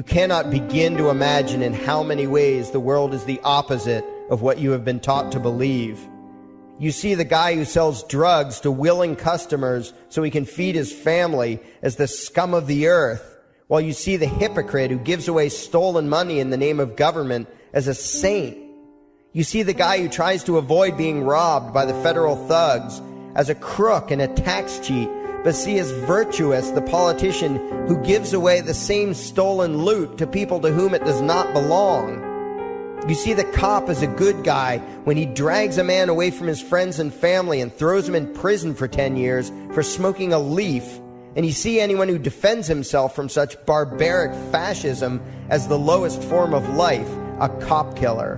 You cannot begin to imagine in how many ways the world is the opposite of what you have been taught to believe. You see the guy who sells drugs to willing customers so he can feed his family as the scum of the earth, while you see the hypocrite who gives away stolen money in the name of government as a saint. You see the guy who tries to avoid being robbed by the federal thugs as a crook and a tax cheat, but see as virtuous the politician who gives away the same stolen loot to people to whom it does not belong. You see the cop as a good guy when he drags a man away from his friends and family and throws him in prison for 10 years for smoking a leaf. And you see anyone who defends himself from such barbaric fascism as the lowest form of life, a cop killer.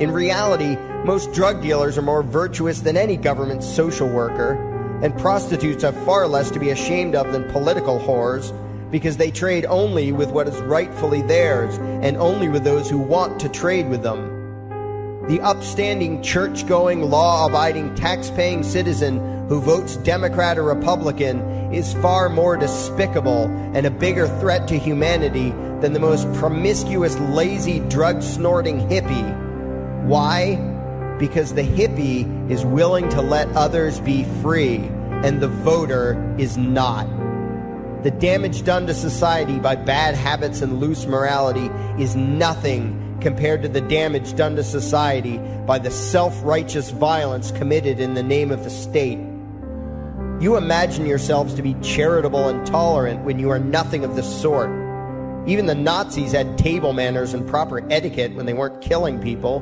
In reality, most drug dealers are more virtuous than any government social worker, and prostitutes have far less to be ashamed of than political whores because they trade only with what is rightfully theirs and only with those who want to trade with them. The upstanding, church going, law abiding, tax paying citizen who votes Democrat or Republican is far more despicable and a bigger threat to humanity than the most promiscuous, lazy, drug snorting hippie. Why? Because the hippie is willing to let others be free and the voter is not. The damage done to society by bad habits and loose morality is nothing compared to the damage done to society by the self righteous violence committed in the name of the state. You imagine yourselves to be charitable and tolerant when you are nothing of the sort. Even the Nazis had table manners and proper etiquette when they weren't killing people.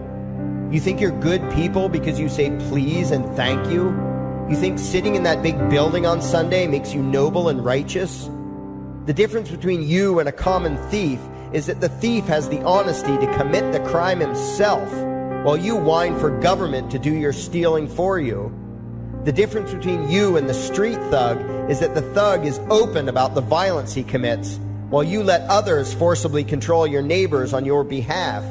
You think you're good people because you say please and thank you? You think sitting in that big building on Sunday makes you noble and righteous? The difference between you and a common thief is that the thief has the honesty to commit the crime himself, while you whine for government to do your stealing for you. The difference between you and the street thug is that the thug is open about the violence he commits, while you let others forcibly control your neighbors on your behalf.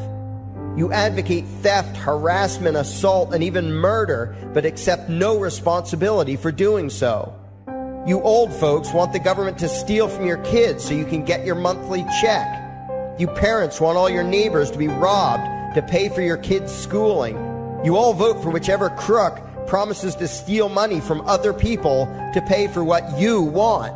You advocate theft, harassment, assault, and even murder, but accept no responsibility for doing so. You old folks want the government to steal from your kids so you can get your monthly check. You parents want all your neighbors to be robbed to pay for your kids' schooling. You all vote for whichever crook promises to steal money from other people to pay for what you want.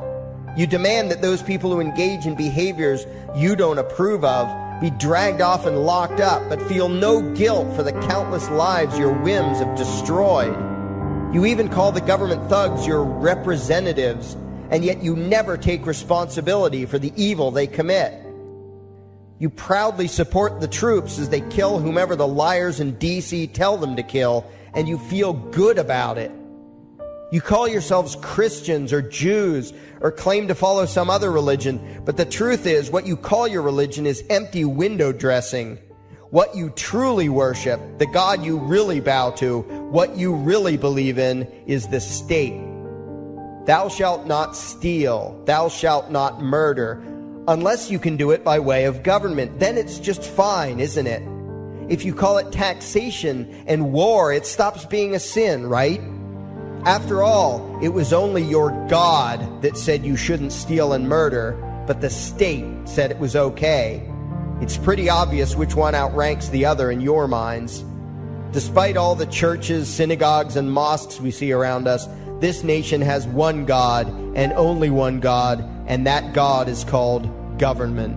You demand that those people who engage in behaviors you don't approve of be dragged off and locked up, but feel no guilt for the countless lives your whims have destroyed. You even call the government thugs your representatives, and yet you never take responsibility for the evil they commit. You proudly support the troops as they kill whomever the liars in DC tell them to kill, and you feel good about it. You call yourselves Christians or Jews or claim to follow some other religion, but the truth is what you call your religion is empty window dressing. What you truly worship, the God you really bow to, what you really believe in is the state. Thou shalt not steal, thou shalt not murder, unless you can do it by way of government. Then it's just fine, isn't it? If you call it taxation and war, it stops being a sin, right? After all, it was only your God that said you shouldn't steal and murder, but the state said it was okay. It's pretty obvious which one outranks the other in your minds. Despite all the churches, synagogues, and mosques we see around us, this nation has one God and only one God, and that God is called government.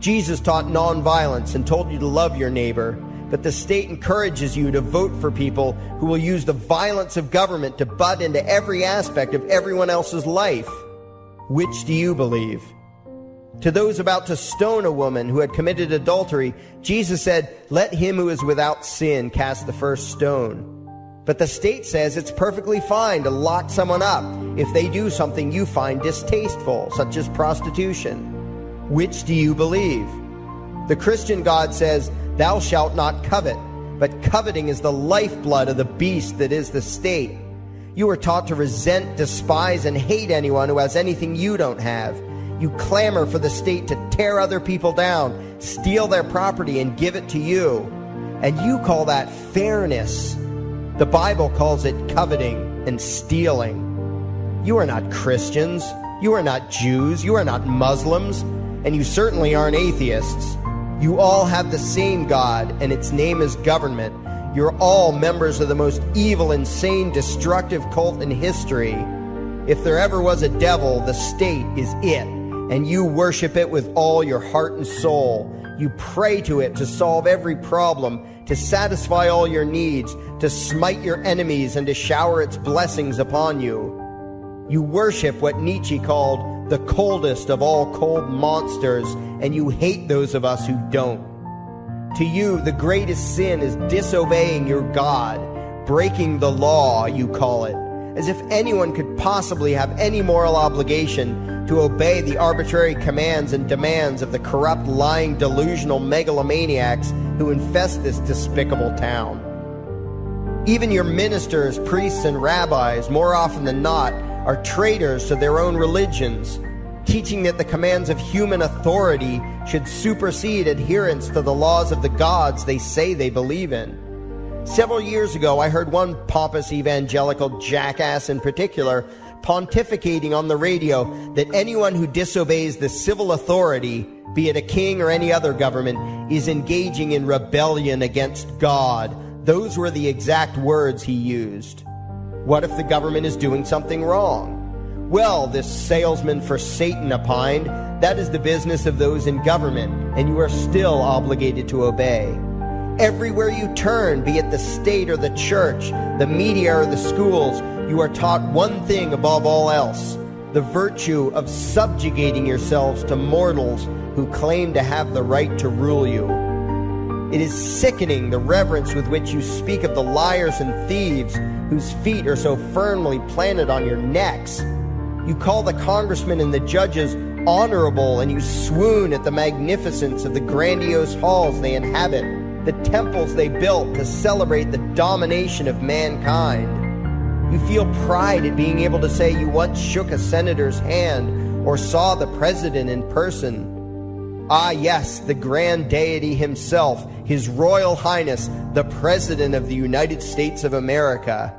Jesus taught nonviolence and told you to love your neighbor but the state encourages you to vote for people who will use the violence of government to butt into every aspect of everyone else's life. Which do you believe? To those about to stone a woman who had committed adultery, Jesus said, Let him who is without sin cast the first stone. But the state says it's perfectly fine to lock someone up if they do something you find distasteful, such as prostitution. Which do you believe? The Christian God says, Thou shalt not covet, but coveting is the lifeblood of the beast that is the state. You are taught to resent, despise, and hate anyone who has anything you don't have. You clamor for the state to tear other people down, steal their property, and give it to you. And you call that fairness. The Bible calls it coveting and stealing. You are not Christians. You are not Jews. You are not Muslims. and you certainly aren't atheists. You all have the same God, and its name is government. You're all members of the most evil, insane, destructive cult in history. If there ever was a devil, the state is it, and you worship it with all your heart and soul. You pray to it to solve every problem, to satisfy all your needs, to smite your enemies, and to shower its blessings upon you. You worship what Nietzsche called the coldest of all cold monsters, and you hate those of us who don't. To you, the greatest sin is disobeying your God, breaking the law, you call it, as if anyone could possibly have any moral obligation to obey the arbitrary commands and demands of the corrupt, lying, delusional megalomaniacs who infest this despicable town. Even your ministers, priests, and rabbis, more often than not, are traitors to their own religions, teaching that the commands of human authority should supersede adherence to the laws of the gods they say they believe in. Several years ago, I heard one pompous evangelical jackass in particular pontificating on the radio that anyone who disobeys the civil authority, be it a king or any other government, is engaging in rebellion against God. Those were the exact words he used. What if the government is doing something wrong? Well, this salesman for Satan opined, that is the business of those in government, and you are still obligated to obey. Everywhere you turn, be it the state or the church, the media or the schools, you are taught one thing above all else the virtue of subjugating yourselves to mortals who claim to have the right to rule you. It is sickening the reverence with which you speak of the liars and thieves whose feet are so firmly planted on your necks. You call the congressmen and the judges honorable, and you swoon at the magnificence of the grandiose halls they inhabit, the temples they built to celebrate the domination of mankind. You feel pride at being able to say you once shook a senator's hand or saw the president in person. Ah, yes, the grand deity himself, His Royal Highness, the President of the United States of America.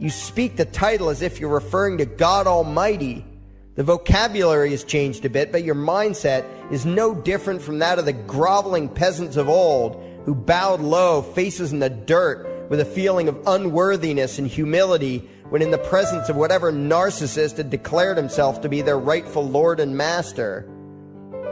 You speak the title as if you're referring to God Almighty. The vocabulary has changed a bit, but your mindset is no different from that of the groveling peasants of old who bowed low, faces in the dirt, with a feeling of unworthiness and humility when in the presence of whatever narcissist had declared himself to be their rightful lord and master.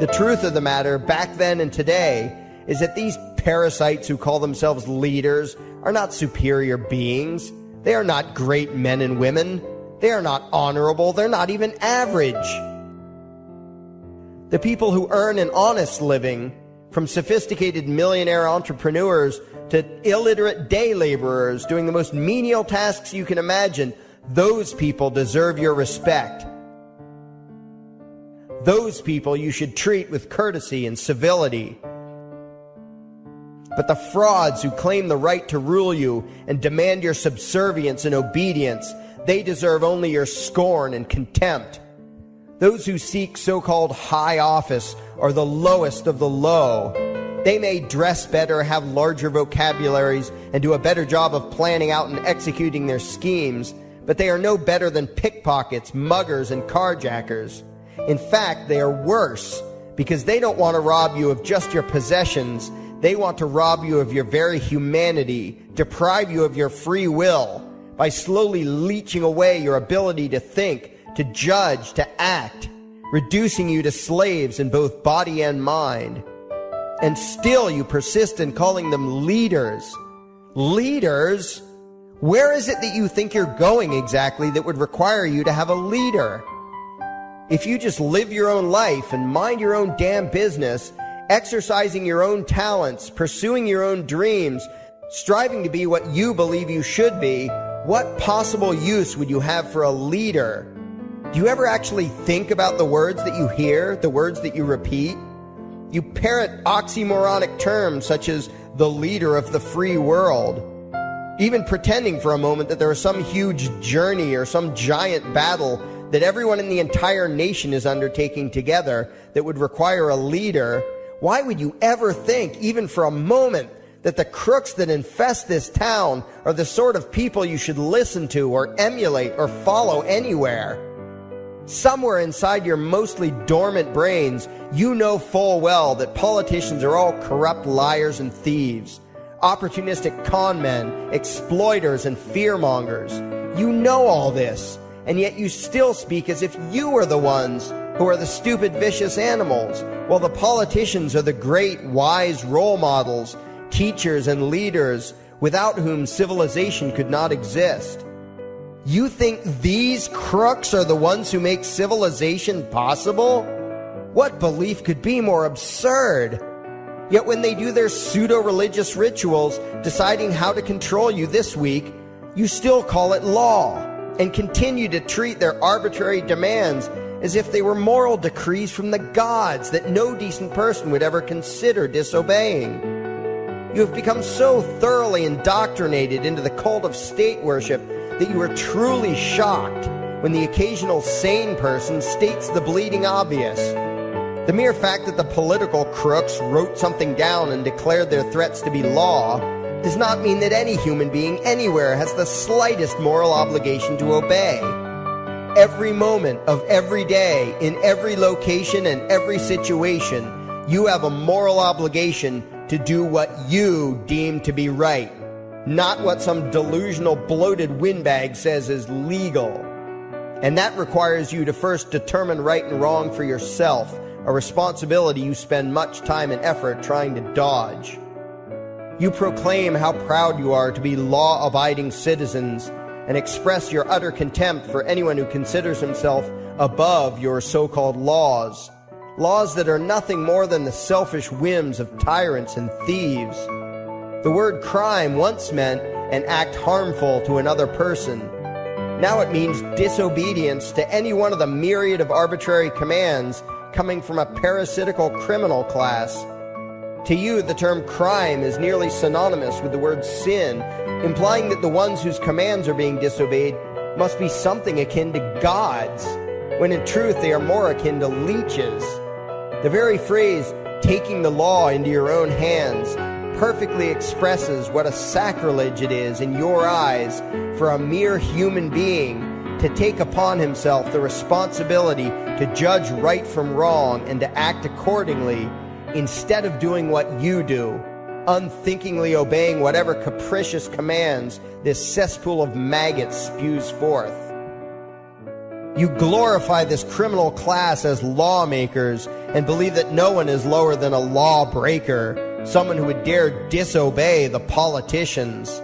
The truth of the matter, back then and today, is that these parasites who call themselves leaders are not superior beings. They are not great men and women. They are not honorable. They're not even average. The people who earn an honest living, from sophisticated millionaire entrepreneurs to illiterate day laborers doing the most menial tasks you can imagine, those people deserve your respect. Those people you should treat with courtesy and civility. But the frauds who claim the right to rule you and demand your subservience and obedience, they deserve only your scorn and contempt. Those who seek so called high office are the lowest of the low. They may dress better, have larger vocabularies, and do a better job of planning out and executing their schemes, but they are no better than pickpockets, muggers, and carjackers. In fact, they are worse because they don't want to rob you of just your possessions. They want to rob you of your very humanity, deprive you of your free will by slowly leeching away your ability to think, to judge, to act, reducing you to slaves in both body and mind. And still you persist in calling them leaders. Leaders? Where is it that you think you're going exactly that would require you to have a leader? If you just live your own life and mind your own damn business, exercising your own talents, pursuing your own dreams, striving to be what you believe you should be, what possible use would you have for a leader? Do you ever actually think about the words that you hear, the words that you repeat? You parrot oxymoronic terms such as the leader of the free world, even pretending for a moment that there is some huge journey or some giant battle that everyone in the entire nation is undertaking together that would require a leader, why would you ever think, even for a moment, that the crooks that infest this town are the sort of people you should listen to or emulate or follow anywhere? Somewhere inside your mostly dormant brains, you know full well that politicians are all corrupt liars and thieves, opportunistic con men, exploiters, and fearmongers. You know all this, and yet you still speak as if you are the ones who are the stupid, vicious animals, while the politicians are the great, wise role models, teachers, and leaders without whom civilization could not exist. You think these crooks are the ones who make civilization possible? What belief could be more absurd? Yet when they do their pseudo religious rituals, deciding how to control you this week, you still call it law and continue to treat their arbitrary demands as if they were moral decrees from the gods that no decent person would ever consider disobeying. You have become so thoroughly indoctrinated into the cult of state worship that you are truly shocked when the occasional sane person states the bleeding obvious. The mere fact that the political crooks wrote something down and declared their threats to be law does not mean that any human being anywhere has the slightest moral obligation to obey. Every moment of every day, in every location and every situation, you have a moral obligation to do what you deem to be right not what some delusional bloated windbag says is legal. And that requires you to first determine right and wrong for yourself, a responsibility you spend much time and effort trying to dodge. You proclaim how proud you are to be law abiding citizens and express your utter contempt for anyone who considers himself above your so called laws. Laws that are nothing more than the selfish whims of tyrants and thieves. The word crime once meant an act harmful to another person. Now it means disobedience to any one of the myriad of arbitrary commands coming from a parasitical criminal class. To you, the term crime is nearly synonymous with the word sin, implying that the ones whose commands are being disobeyed must be something akin to gods, when in truth they are more akin to leeches. The very phrase, taking the law into your own hands, perfectly expresses what a sacrilege it is in your eyes for a mere human being to take upon himself the responsibility to judge right from wrong and to act accordingly instead of doing what you do, unthinkingly obeying whatever capricious commands this cesspool of maggots spews forth. You glorify this criminal class as lawmakers and believe that no one is lower than a lawbreaker someone who would dare disobey the politicians.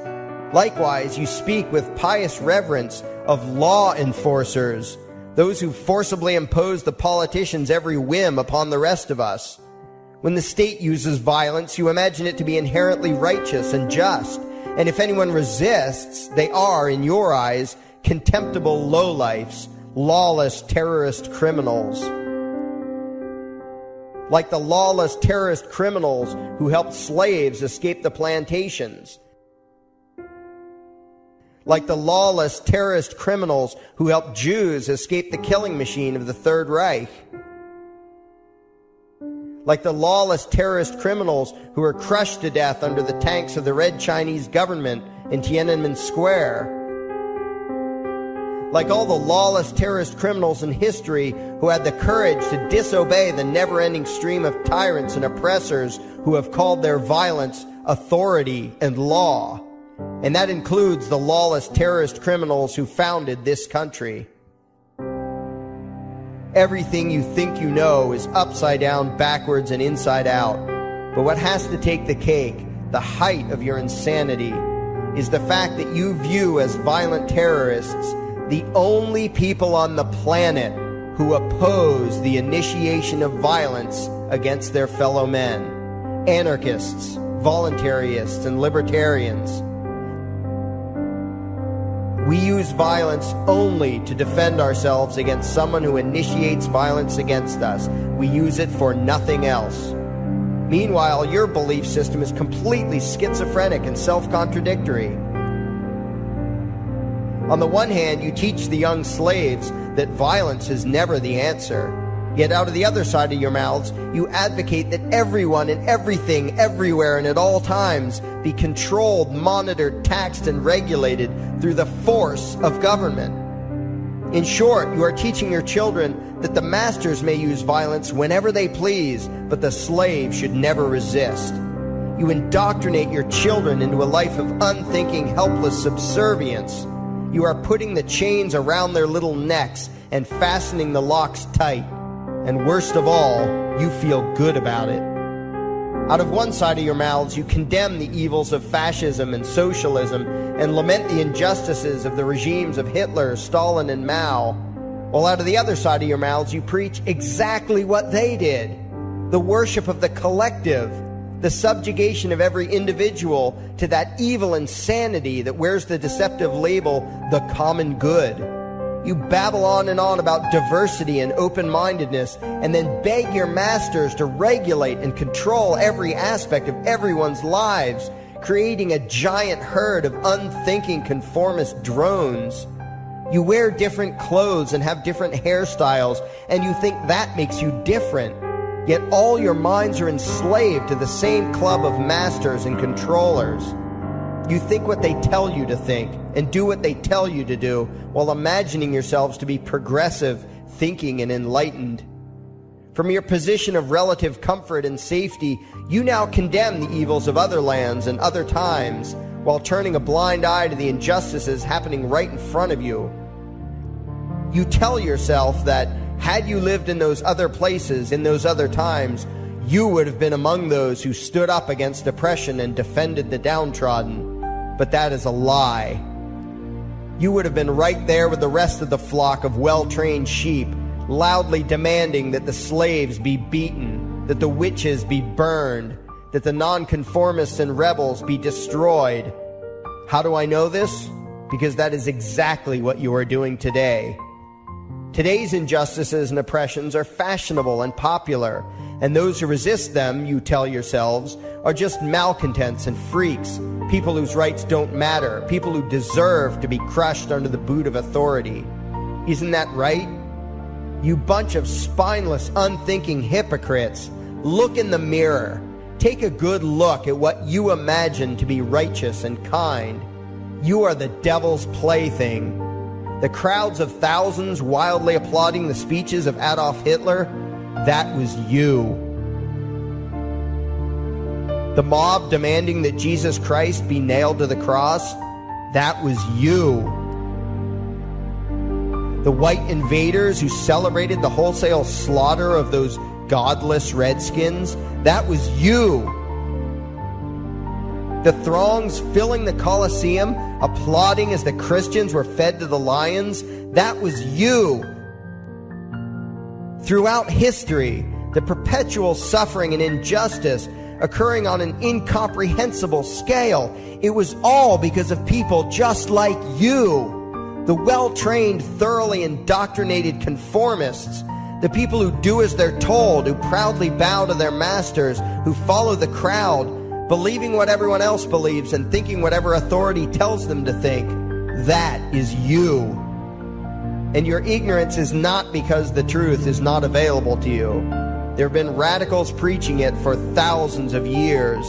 Likewise, you speak with pious reverence of law enforcers, those who forcibly impose the politicians' every whim upon the rest of us. When the state uses violence, you imagine it to be inherently righteous and just, and if anyone resists, they are, in your eyes, contemptible lowlifes, lawless terrorist criminals. Like the lawless terrorist criminals who helped slaves escape the plantations, like the lawless terrorist criminals who helped Jews escape the killing machine of the Third Reich, like the lawless terrorist criminals who were crushed to death under the tanks of the Red Chinese government in Tiananmen Square like all the lawless terrorist criminals in history who had the courage to disobey the never ending stream of tyrants and oppressors who have called their violence authority and law. And that includes the lawless terrorist criminals who founded this country. Everything you think you know is upside down, backwards, and inside out. But what has to take the cake, the height of your insanity, is the fact that you view as violent terrorists the only people on the planet who oppose the initiation of violence against their fellow men anarchists, voluntarists, and libertarians. We use violence only to defend ourselves against someone who initiates violence against us. We use it for nothing else. Meanwhile, your belief system is completely schizophrenic and self contradictory. On the one hand, you teach the young slaves that violence is never the answer. Yet out of the other side of your mouths, you advocate that everyone and everything, everywhere and at all times be controlled, monitored, taxed, and regulated through the force of government. In short, you are teaching your children that the masters may use violence whenever they please, but the slave should never resist. You indoctrinate your children into a life of unthinking, helpless subservience. You are putting the chains around their little necks and fastening the locks tight. And worst of all, you feel good about it. Out of one side of your mouths, you condemn the evils of fascism and socialism and lament the injustices of the regimes of Hitler, Stalin, and Mao. While out of the other side of your mouths, you preach exactly what they did the worship of the collective, the subjugation of every individual to that evil insanity that wears the deceptive label, the common good. You babble on and on about diversity and open mindedness, and then beg your masters to regulate and control every aspect of everyone's lives, creating a giant herd of unthinking conformist drones. You wear different clothes and have different hairstyles, and you think that makes you different. Yet all your minds are enslaved to the same club of masters and controllers. You think what they tell you to think and do what they tell you to do while imagining yourselves to be progressive, thinking, and enlightened. From your position of relative comfort and safety, you now condemn the evils of other lands and other times while turning a blind eye to the injustices happening right in front of you. You tell yourself that had you lived in those other places, in those other times, you would have been among those who stood up against oppression and defended the downtrodden but that is a lie. You would have been right there with the rest of the flock of well trained sheep, loudly demanding that the slaves be beaten, that the witches be burned, that the nonconformists and rebels be destroyed. How do I know this? Because that is exactly what you are doing today. Today's injustices and oppressions are fashionable and popular, and those who resist them, you tell yourselves, are just malcontents and freaks, people whose rights don't matter, people who deserve to be crushed under the boot of authority. Isn't that right? You bunch of spineless, unthinking hypocrites, look in the mirror. Take a good look at what you imagine to be righteous and kind. You are the devil's plaything the crowds of thousands wildly applauding the speeches of Adolf Hitler, that was you. The mob demanding that Jesus Christ be nailed to the cross, that was you. The white invaders who celebrated the wholesale slaughter of those godless redskins, that was you. The throngs filling the Colosseum, applauding as the Christians were fed to the lions, that was you. Throughout history, the perpetual suffering and injustice occurring on an incomprehensible scale, it was all because of people just like you. The well trained, thoroughly indoctrinated conformists, the people who do as they're told, who proudly bow to their masters, who follow the crowd, believing what everyone else believes and thinking whatever authority tells them to think. That is you. And your ignorance is not because the truth is not available to you. There have been radicals preaching it for thousands of years.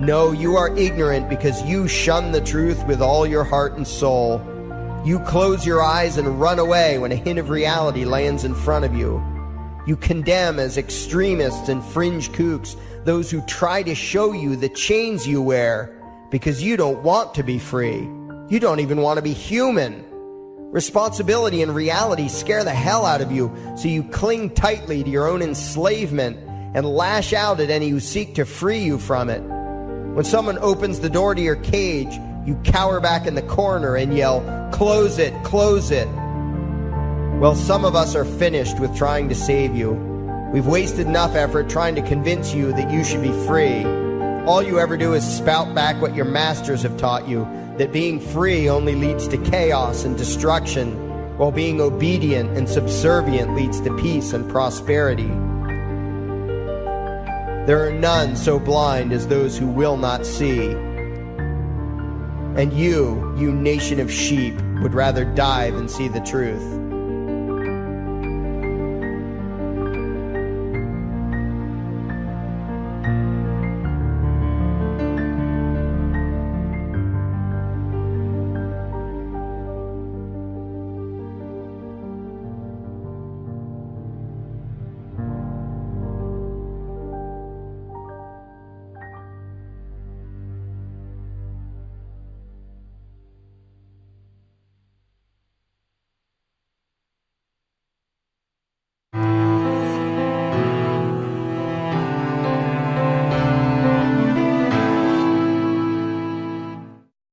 No, you are ignorant because you shun the truth with all your heart and soul. You close your eyes and run away when a hint of reality lands in front of you. You condemn as extremists and fringe kooks those who try to show you the chains you wear because you don't want to be free. You don't even want to be human. Responsibility and reality scare the hell out of you, so you cling tightly to your own enslavement and lash out at any who seek to free you from it. When someone opens the door to your cage, you cower back in the corner and yell, Close it, close it. Well, some of us are finished with trying to save you. We've wasted enough effort trying to convince you that you should be free. All you ever do is spout back what your masters have taught you that being free only leads to chaos and destruction, while being obedient and subservient leads to peace and prosperity. There are none so blind as those who will not see. And you, you nation of sheep, would rather die than see the truth.